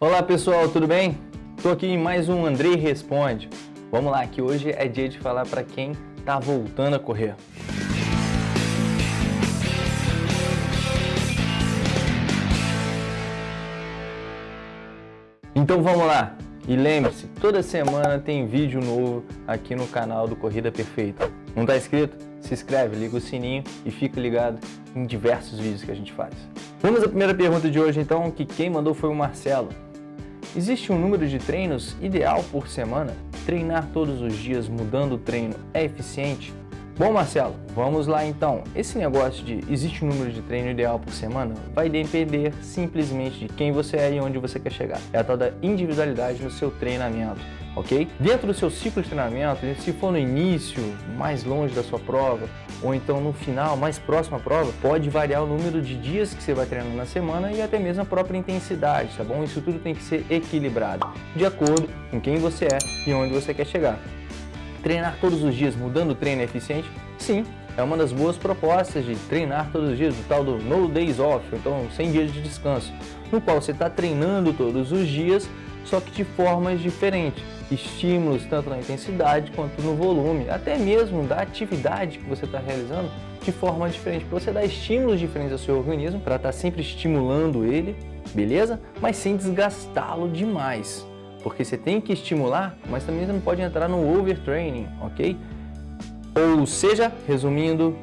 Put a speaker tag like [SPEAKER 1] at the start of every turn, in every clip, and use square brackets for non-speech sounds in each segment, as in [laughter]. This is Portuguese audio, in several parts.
[SPEAKER 1] Olá pessoal, tudo bem? Estou aqui em mais um Andrei Responde. Vamos lá, que hoje é dia de falar para quem está voltando a correr. Então vamos lá. E lembre-se, toda semana tem vídeo novo aqui no canal do Corrida Perfeita. Não está inscrito? Se inscreve, liga o sininho e fica ligado em diversos vídeos que a gente faz. Vamos à primeira pergunta de hoje então, que quem mandou foi o Marcelo. Existe um número de treinos ideal por semana? Treinar todos os dias mudando o treino é eficiente? Bom, Marcelo, vamos lá então. Esse negócio de existe um número de treino ideal por semana vai depender simplesmente de quem você é e onde você quer chegar. É a tal da individualidade no seu treinamento, ok? Dentro do seu ciclo de treinamento, se for no início, mais longe da sua prova, ou então no final, mais próximo à prova, pode variar o número de dias que você vai treinando na semana e até mesmo a própria intensidade, tá bom? Isso tudo tem que ser equilibrado, de acordo com quem você é e onde você quer chegar. Treinar todos os dias mudando o treino é eficiente? Sim, é uma das boas propostas de treinar todos os dias, o tal do No Days Off, então 100 dias de descanso, no qual você está treinando todos os dias, só que de formas diferentes. Estímulos tanto na intensidade quanto no volume, até mesmo da atividade que você está realizando de forma diferente, para você dar estímulos diferentes ao seu organismo, para estar tá sempre estimulando ele, beleza? Mas sem desgastá-lo demais porque você tem que estimular, mas também você não pode entrar no overtraining, ok? Ou seja, resumindo,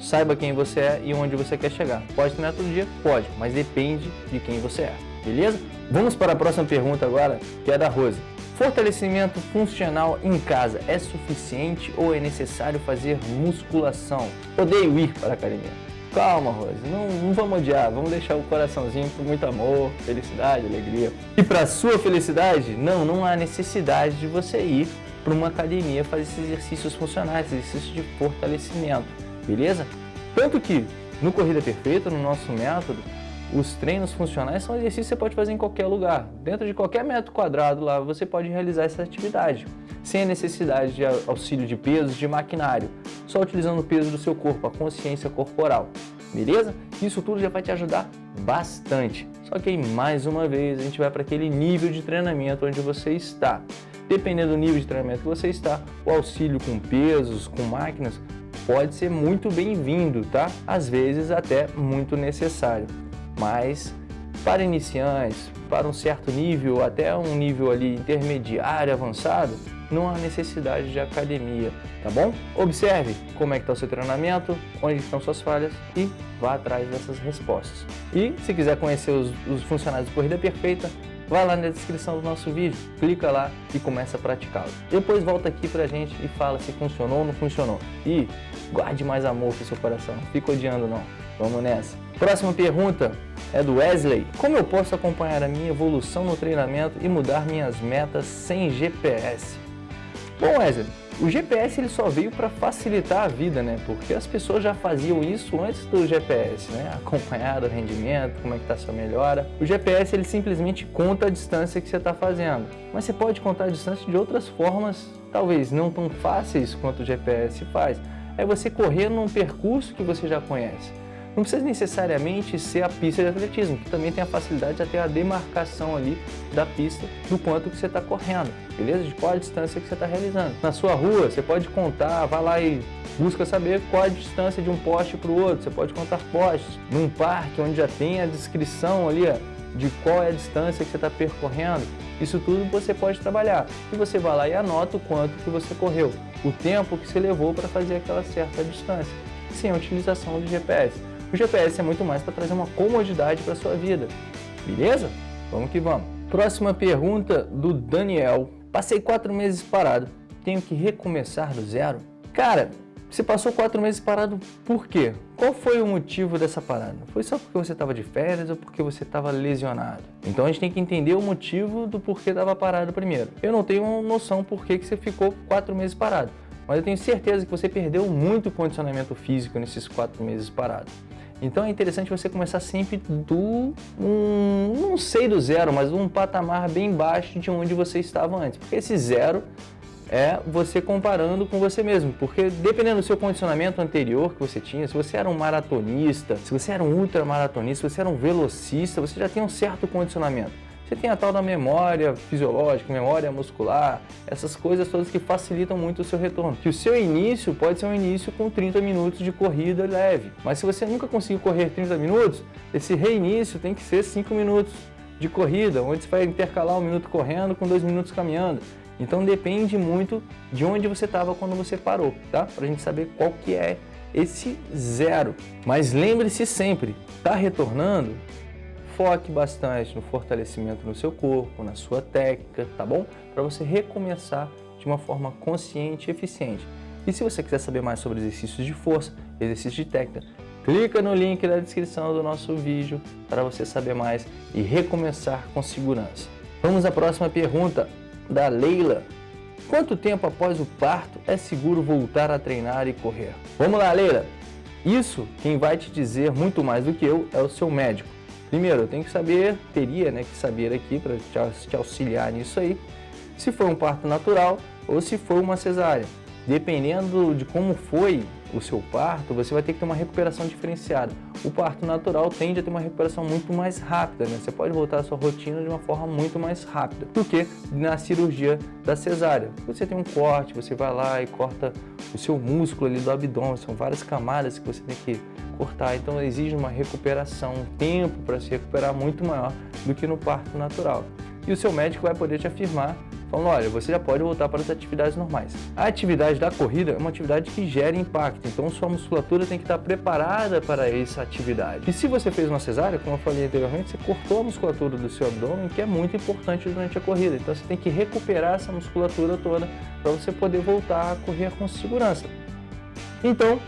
[SPEAKER 1] saiba quem você é e onde você quer chegar. Pode treinar todo dia? Pode, mas depende de quem você é, beleza? Vamos para a próxima pergunta agora, que é da Rose. Fortalecimento funcional em casa é suficiente ou é necessário fazer musculação? Odeio ir para a academia. Calma, Rose, não, não vamos odiar, vamos deixar o coraçãozinho com muito amor, felicidade, alegria. E para sua felicidade, não, não há necessidade de você ir para uma academia fazer esses exercícios funcionais, exercícios de fortalecimento, beleza? Tanto que no Corrida Perfeita, no nosso método, os treinos funcionais são exercícios que você pode fazer em qualquer lugar. Dentro de qualquer metro quadrado lá, você pode realizar essa atividade, sem a necessidade de auxílio de pesos, de maquinário, só utilizando o peso do seu corpo, a consciência corporal. Beleza? Isso tudo já vai te ajudar bastante. Só que aí, mais uma vez, a gente vai para aquele nível de treinamento onde você está. Dependendo do nível de treinamento que você está, o auxílio com pesos, com máquinas, pode ser muito bem-vindo, tá? Às vezes até muito necessário mas para iniciantes, para um certo nível, até um nível ali intermediário, avançado, não há necessidade de academia, tá bom? Observe como é que está o seu treinamento, onde estão suas falhas e vá atrás dessas respostas. E se quiser conhecer os, os funcionários de Corrida Perfeita, vai lá na descrição do nosso vídeo, clica lá e começa a praticá-lo. Depois volta aqui pra gente e fala se funcionou ou não funcionou. E guarde mais amor pro seu coração, não fica odiando não. Vamos nessa. Próxima pergunta é do Wesley. Como eu posso acompanhar a minha evolução no treinamento e mudar minhas metas sem GPS? Bom, Wesley, o GPS ele só veio para facilitar a vida, né? Porque as pessoas já faziam isso antes do GPS, né? [laughs] Acompanhar o rendimento, como é que está sua melhora. O GPS ele simplesmente conta a distância que você está fazendo. Mas você pode contar a distância de outras formas, talvez não tão fáceis quanto o GPS faz. É você correr num percurso que você já conhece. Não precisa necessariamente ser a pista de atletismo, que também tem a facilidade de ter a demarcação ali da pista do quanto que você está correndo, beleza? De qual a distância que você está realizando. Na sua rua, você pode contar, vai lá e busca saber qual a distância de um poste para o outro, você pode contar postes. Num parque, onde já tem a descrição ali, ó, de qual é a distância que você está percorrendo, isso tudo você pode trabalhar. E você vai lá e anota o quanto que você correu, o tempo que você levou para fazer aquela certa distância, sem a utilização do GPS. O GPS é muito mais para trazer uma comodidade para sua vida. Beleza? Vamos que vamos. Próxima pergunta do Daniel. Passei quatro meses parado. Tenho que recomeçar do zero? Cara, você passou quatro meses parado por quê? Qual foi o motivo dessa parada? Foi só porque você estava de férias ou porque você estava lesionado? Então a gente tem que entender o motivo do porquê estava parado primeiro. Eu não tenho noção por que você ficou quatro meses parado, mas eu tenho certeza que você perdeu muito condicionamento físico nesses quatro meses parado. Então é interessante você começar sempre do, um, não sei do zero, mas um patamar bem baixo de onde você estava antes. Porque esse zero é você comparando com você mesmo, porque dependendo do seu condicionamento anterior que você tinha, se você era um maratonista, se você era um ultramaratonista, se você era um velocista, você já tem um certo condicionamento. Você tem a tal da memória fisiológica, memória muscular, essas coisas todas que facilitam muito o seu retorno. Que o seu início pode ser um início com 30 minutos de corrida leve, mas se você nunca conseguiu correr 30 minutos, esse reinício tem que ser 5 minutos de corrida, onde você vai intercalar um minuto correndo com dois minutos caminhando. Então depende muito de onde você estava quando você parou, tá? Para a gente saber qual que é esse zero. Mas lembre-se sempre, está retornando, foque bastante no fortalecimento no seu corpo, na sua técnica, tá bom? Para você recomeçar de uma forma consciente e eficiente. E se você quiser saber mais sobre exercícios de força, exercícios de técnica, clica no link da descrição do nosso vídeo para você saber mais e recomeçar com segurança. Vamos à próxima pergunta da Leila. Quanto tempo após o parto é seguro voltar a treinar e correr? Vamos lá, Leila! Isso, quem vai te dizer muito mais do que eu, é o seu médico. Primeiro, eu tenho que saber, teria né, que saber aqui para te auxiliar nisso aí, se foi um parto natural ou se foi uma cesárea. Dependendo de como foi o seu parto, você vai ter que ter uma recuperação diferenciada. O parto natural tende a ter uma recuperação muito mais rápida, né? Você pode voltar à sua rotina de uma forma muito mais rápida do que na cirurgia da cesárea. Você tem um corte, você vai lá e corta o seu músculo ali do abdômen, são várias camadas que você tem que cortar, então exige uma recuperação, um tempo para se recuperar muito maior do que no parto natural. E o seu médico vai poder te afirmar falando, olha, você já pode voltar para as atividades normais. A atividade da corrida é uma atividade que gera impacto, então sua musculatura tem que estar preparada para essa atividade. E se você fez uma cesárea, como eu falei anteriormente, você cortou a musculatura do seu abdômen, que é muito importante durante a corrida. Então você tem que recuperar essa musculatura toda para você poder voltar a correr com segurança. Então,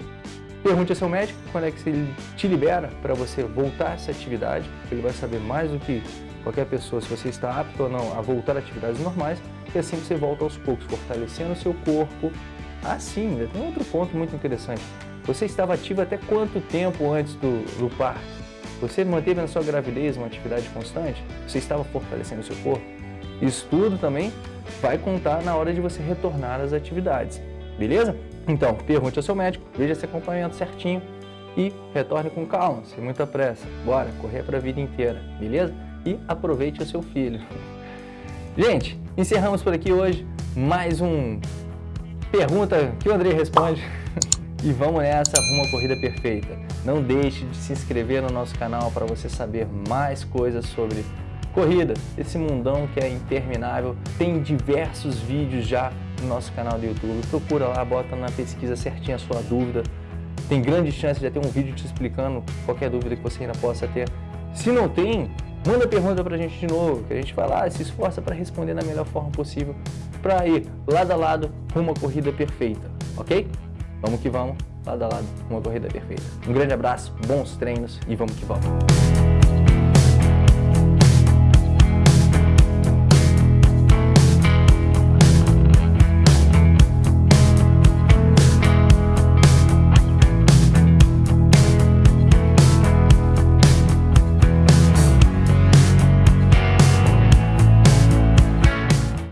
[SPEAKER 1] pergunte ao seu médico quando é que ele te libera para você voltar a essa atividade, ele vai saber mais do que qualquer pessoa se você está apto ou não a voltar a atividades normais e assim você volta aos poucos, fortalecendo o seu corpo. Assim, ainda tem outro ponto muito interessante. Você estava ativo até quanto tempo antes do, do parto? Você manteve na sua gravidez uma atividade constante? Você estava fortalecendo o seu corpo? Isso tudo também vai contar na hora de você retornar às atividades, beleza? Então, pergunte ao seu médico, veja esse acompanhamento certinho e retorne com calma, sem muita pressa. Bora, correr para a vida inteira, beleza? e aproveite o seu filho. [laughs] Gente, encerramos por aqui hoje mais um Pergunta que o Andrei responde. [laughs] E vamos nessa rumo à corrida perfeita. Não deixe de se inscrever no nosso canal para você saber mais coisas sobre corrida, esse mundão que é interminável. Tem diversos vídeos já no nosso canal do YouTube. Procura lá, bota na pesquisa certinha a sua dúvida. Tem grande chance de ter um vídeo te explicando qualquer dúvida que você ainda possa ter. Se não tem, Manda pergunta pra gente de novo, que a gente vai lá e se esforça para responder da melhor forma possível para ir lado a lado uma corrida perfeita, ok? Vamos que vamos, lado a lado, uma corrida perfeita. Um grande abraço, bons treinos e vamos que vamos.